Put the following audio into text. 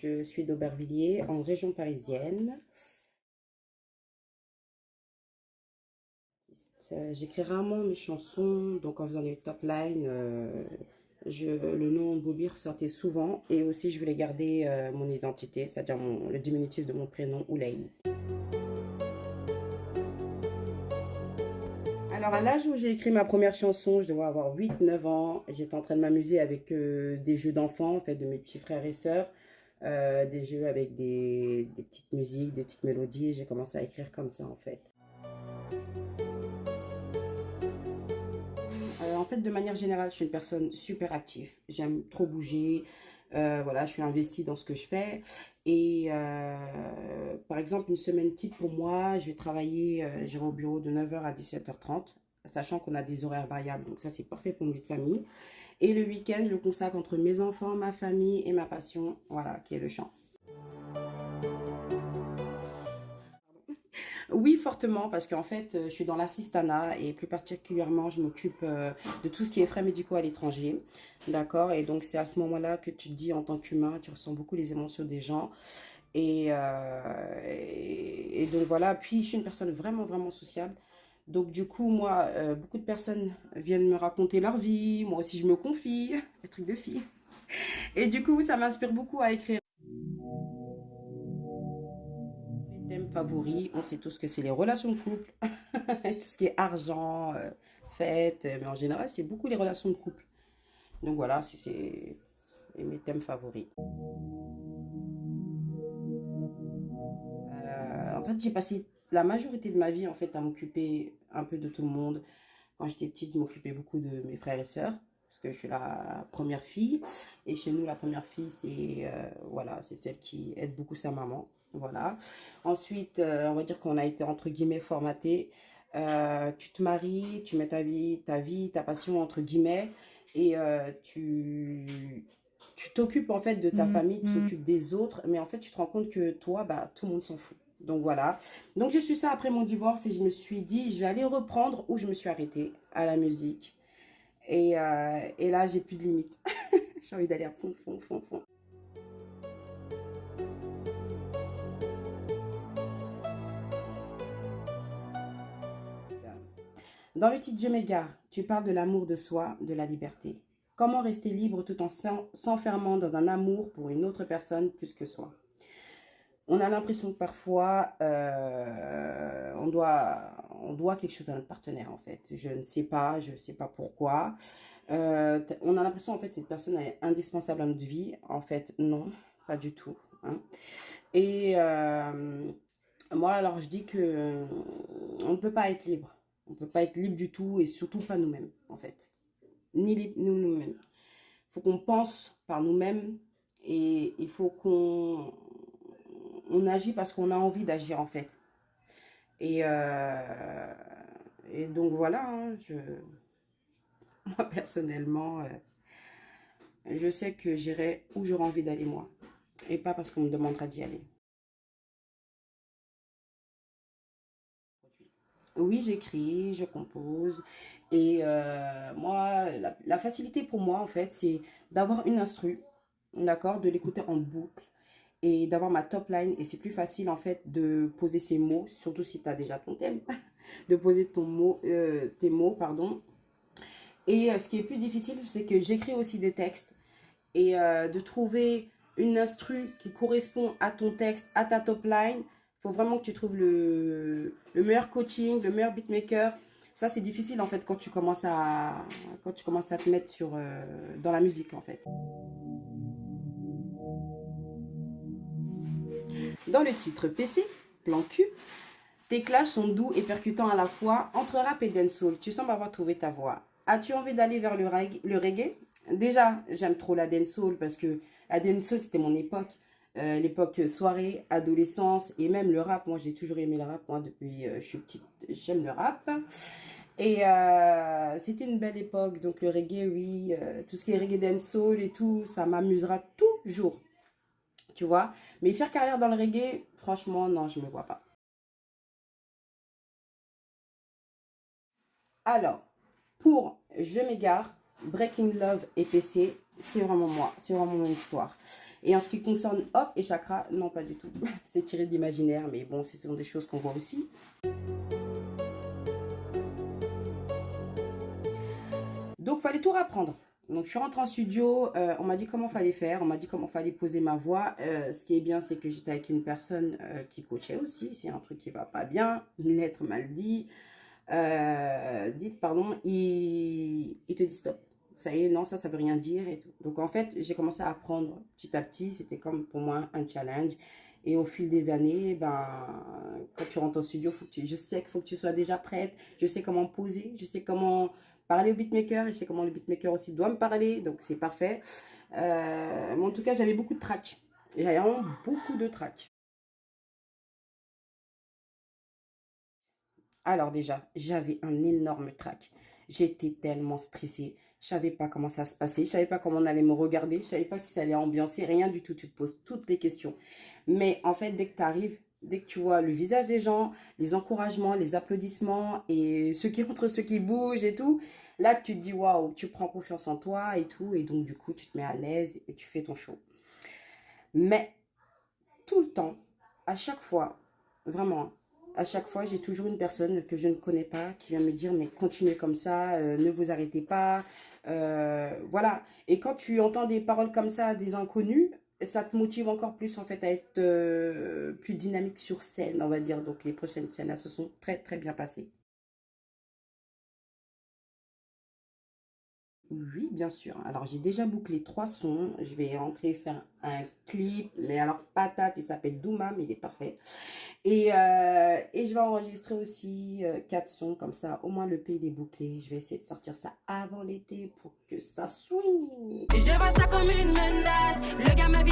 je suis d'Aubervilliers, en région parisienne. Euh, j'écris rarement mes chansons, donc en faisant des top lines, euh, le nom Bobby ressortait souvent. Et aussi, je voulais garder euh, mon identité, c'est-à-dire le diminutif de mon prénom, Oulay. Alors, à l'âge où j'ai écrit ma première chanson, je devais avoir 8-9 ans. J'étais en train de m'amuser avec des jeux d'enfants, en fait, de mes petits frères et sœurs. Des jeux avec des, petites musiques, des petites mélodies. J'ai commencé à écrire comme ça, en fait. en fait, de manière générale, je suis une personne super active. J'aime trop bouger. Euh, voilà, je suis investie dans ce que je fais. Et euh, par exemple, une semaine type pour moi, je vais travailler, euh, j'irai au bureau de 9h à 17h30, sachant qu'on a des horaires variables. Donc ça, c'est parfait pour une vie de famille. Et le week-end, je le consacre entre mes enfants, ma famille et ma passion, voilà, qui est le chant. Oui, fortement, parce qu'en fait, euh, je suis dans l'assistanat et plus particulièrement, je m'occupe euh, de tout ce qui est frais médicaux à l'étranger. D'accord? Et donc, c'est à ce moment-là que tu te dis, en tant qu'humain, tu ressens beaucoup les émotions des gens. Et, euh, et, donc, voilà. Puis, je suis une personne vraiment, vraiment sociable. Donc, du coup, moi, beaucoup de personnes viennent me raconter leur vie. Moi aussi, je me confie. Les trucs de fille. Et du coup, ça m'inspire beaucoup à écrire. favoris, on sait tous que c'est les relations de couple, tout ce qui est argent, euh, fête, mais en général, c'est beaucoup les relations de couple. Donc voilà, c'est mes thèmes favoris. Euh, en fait, j'ai passé la majorité de ma vie en fait à m'occuper un peu de tout le monde. Quand j'étais petite, je m'occupais beaucoup de mes frères et sœurs parce que je suis la première fille. Et chez nous, la première fille, c'est euh, voilà, c'est celle qui aide beaucoup sa maman. Voilà. Ensuite, euh, on va dire qu'on a été entre guillemets formaté. Euh, tu te maries, tu mets ta vie, ta vie, ta passion entre guillemets, et tu tu t'occupes en fait de ta famille, tu t'occupes des autres, mais en fait tu te rends compte que toi, bah tout le monde s'en fout. Donc voilà. Donc je suis ça après mon divorce et je me suis dit, je vais aller reprendre où je me suis arrêtée à la musique. Et, et là, j'ai plus de limites. j'ai envie d'aller à fond, fond, fond, fond. Dans le titre Je m'égare, tu parles de l'amour de soi, de la liberté. Comment rester libre tout en s'enfermant dans un amour pour une autre personne plus que soi? On a l'impression que parfois, euh, on, doit, quelque chose à notre partenaire, en fait. Je ne sais pas, je ne sais pas pourquoi. Euh, on a l'impression, en fait, que cette personne est indispensable à notre vie. En fait, non, pas du tout. Hein. Et euh, moi, alors, je dis que on ne peut pas être libre on ne peut pas être libre du tout et surtout pas nous-mêmes, en fait. Ni libre, nous, nous-mêmes. Il faut qu'on pense par nous-mêmes et il faut qu'on on agit parce qu'on a envie d'agir, en fait. Et, euh, donc, voilà, hein, moi, personnellement, euh, je sais que j'irai où j'aurai envie d'aller, moi. Et pas parce qu'on me demandera d'y aller. Oui, j'écris, je compose. Et euh, moi, la, facilité pour moi, en fait, c'est d'avoir une instru, d'accord, de l'écouter en boucle et d'avoir ma top line. Et c'est plus facile, en fait, de poser ces mots, surtout si tu as déjà ton thème, de poser ton mot, euh, tes mots, pardon. Et euh, ce qui est plus difficile, c'est que j'écris aussi des textes et de trouver une instru qui correspond à ton texte, à ta top line, faut vraiment que tu trouves le, meilleur coaching, le meilleur beatmaker. Ça, c'est difficile, en fait, quand tu commences à, quand tu commences à te mettre sur, euh, dans la musique, en fait. Dans le titre PC, plan Q, tes clashs sont doux et percutants à la fois, entre rap et dancehall. Tu sembles avoir trouvé ta voix. As-tu envie d'aller vers le, le reggae? Déjà, j'aime trop la dancehall parce que la dancehall, c'était mon époque. Euh, l'époque soirée, adolescence et même le rap. Moi, j'ai toujours aimé le rap. Moi, depuis euh, je suis petite, j'aime le rap. Et euh, c'était une belle époque. Donc, le reggae, oui, tout ce qui est reggae dancehall et tout, ça m'amusera toujours. Tu vois Mais faire carrière dans le reggae, franchement, non, je ne me vois pas. Alors, pour Je m'égare, Breaking Love et PC, c'est vraiment moi, c'est vraiment mon histoire. Et en ce qui concerne Hop et Chakra, non pas du tout. c'est tiré de l'imaginaire, mais bon, ce sont des choses qu'on voit aussi. Donc, fallait tout rapprendre. Donc, je suis rentrée en studio, euh, on m'a dit comment fallait faire, on m'a dit comment fallait poser ma voix. Euh, ce qui est bien, c'est que j'étais avec une personne euh, qui coachait aussi. C'est un truc qui va pas bien, une lettre mal dit, dites, pardon, il, te dit stop ça y est, non, ça, ça veut rien dire. Donc, en fait, j'ai commencé à apprendre petit à petit. C'était comme pour moi un challenge. Et au fil des années, ben, quand tu rentres au studio, je sais qu'il faut que tu sois déjà prête. Je sais comment poser, je sais comment parler au beatmaker et je sais comment le beatmaker aussi doit me parler. Donc, c'est parfait. Euh, mais en tout cas, j'avais beaucoup de tracks. J'avais vraiment beaucoup de tracks. Alors déjà, j'avais un énorme track. J'étais tellement stressée. Je savais pas comment ça se passait. Je savais pas comment on allait me regarder. Je savais pas si ça allait ambiancer. Rien du tout. Tu te poses toutes les questions. Mais en fait, dès que tu arrives, dès que tu vois le visage des gens, les encouragements, les applaudissements et ceux qui entrent, ceux qui bougent et tout, là, tu te dis waouh, tu prends confiance en toi et tout. Et donc, du coup, tu te mets à l'aise et tu fais ton show. Mais tout le temps, à chaque fois, vraiment, à chaque fois, j'ai toujours une personne que je ne connais pas qui vient me dire, mais continuez comme ça, euh, ne vous arrêtez pas. Euh, voilà. Et quand tu entends des paroles comme ça des inconnus, ça te motive encore plus en fait à être euh, plus dynamique sur scène, on va dire. Donc les prochaines scènes, là, se sont très très bien passées. Oui, bien sûr. Alors, j'ai déjà bouclé trois sons. Je vais rentrer faire un clip. Mais alors, patate, il s'appelle Douma, mais il est parfait. Et, euh, et je vais enregistrer aussi euh, quatre sons. Comme ça, au moins, le pays est bouclé. Je vais essayer de sortir ça avant l'été pour que ça swing. Je vois ça comme une menace. Le gars me